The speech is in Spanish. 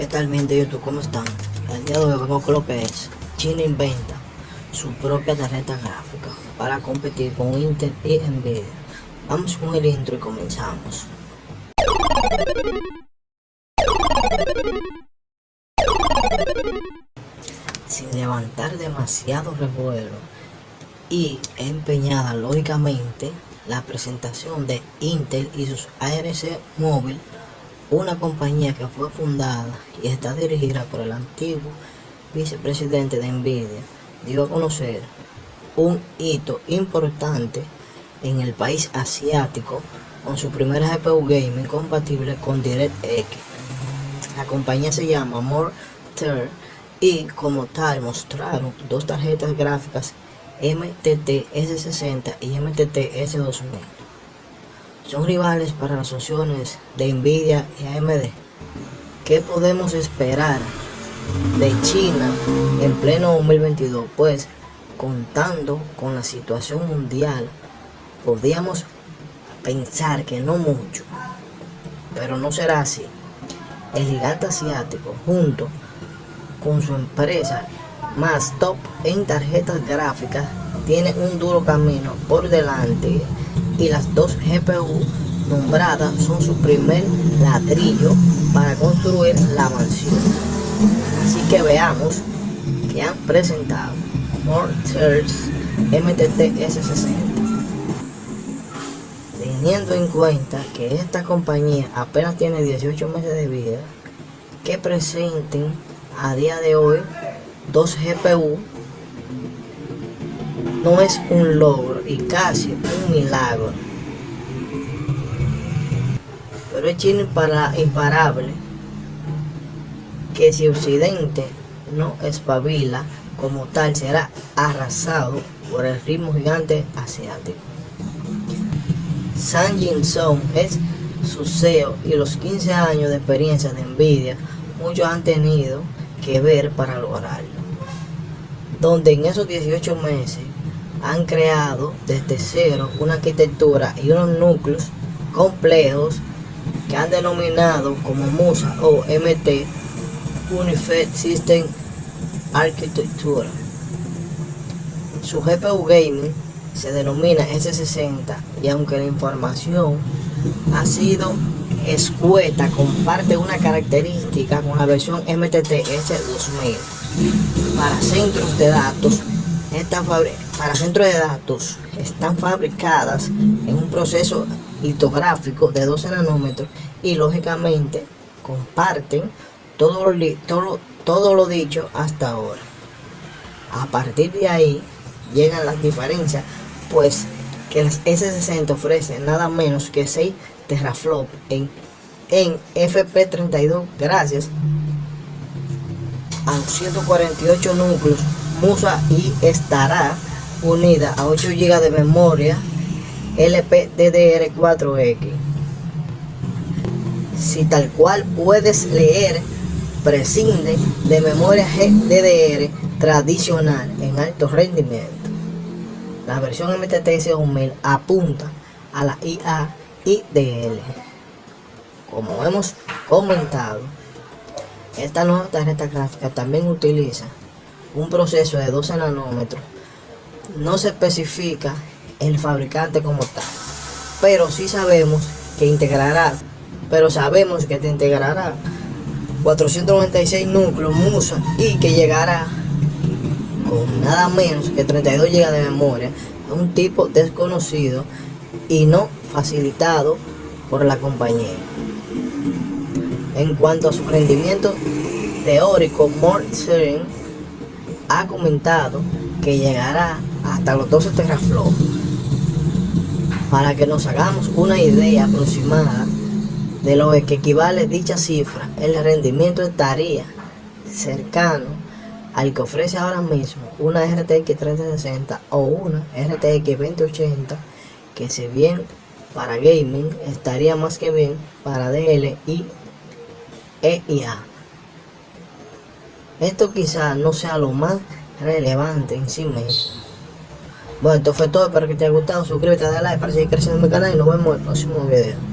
¿Qué tal mi gente YouTube? ¿Cómo están? El día de hoy vengo con lo que es China inventa su propia tarjeta gráfica para competir con Intel y Nvidia. Vamos con el intro y comenzamos. Sin levantar demasiado revuelo y empeñada lógicamente la presentación de Intel y sus ARC móvil una compañía que fue fundada y está dirigida por el antiguo vicepresidente de Nvidia, dio a conocer un hito importante en el país asiático con su primera GPU gaming compatible con DirectX. La compañía se llama Mortar y como tal mostraron dos tarjetas gráficas MTT S60 y MTT S2000 son rivales para las opciones de Nvidia y AMD. ¿Qué podemos esperar de China en pleno 2022? Pues contando con la situación mundial, podríamos pensar que no mucho, pero no será así. El gigante asiático, junto con su empresa más top en tarjetas gráficas, tiene un duro camino por delante y las dos GPU nombradas son su primer ladrillo para construir la mansión. Así que veamos que han presentado Mortars MTT S60. Teniendo en cuenta que esta compañía apenas tiene 18 meses de vida, que presenten a día de hoy dos GPU no es un logro y casi un milagro. Pero es chino para imparable que si Occidente no espabila como tal será arrasado por el ritmo gigante asiático. San Jin Song es su CEO y los 15 años de experiencia de Nvidia muchos han tenido que ver para lograrlo. Donde en esos 18 meses han creado desde cero una arquitectura y unos núcleos complejos que han denominado como MUSA o MT Unified System Architecture. Su GPU Gaming se denomina S60 y aunque la información ha sido escueta, comparte una característica con la versión MTT S2000 para centros de datos para centros de datos están fabricadas en un proceso litográfico de 12 nanómetros y lógicamente comparten todo lo, todo, todo lo dicho hasta ahora. A partir de ahí llegan las diferencias, pues que las S60 ofrecen nada menos que 6 teraflop en, en FP32 gracias a 148 núcleos Musa y estará unida a 8 GB de memoria LPDDR4X. Si tal cual puedes leer, prescinde de memoria GDDR tradicional en alto rendimiento. La versión MTTS 2000 apunta a la IA IDL. Como hemos comentado, esta nueva tarjeta gráfica también utiliza un proceso de 12 nanómetros, no se especifica el fabricante como tal, pero sí sabemos que integrará, pero sabemos que te integrará 496 núcleos MUSA y que llegará con nada menos que 32 GB de memoria a un tipo desconocido y no facilitado por la compañía. En cuanto a su rendimiento teórico, Mortsen ha comentado que llegará hasta los 12 teraflops para que nos hagamos una idea aproximada de lo que equivale dicha cifra, el rendimiento estaría cercano al que ofrece ahora mismo una RTX 3060 o una RTX 2080 que si bien para gaming estaría más que bien para DL y EIA. Esto quizás no sea lo más relevante en sí mismo. Bueno, esto fue todo, espero que te haya gustado, suscríbete, dale like para seguir creciendo en mi canal y nos vemos en el próximo video.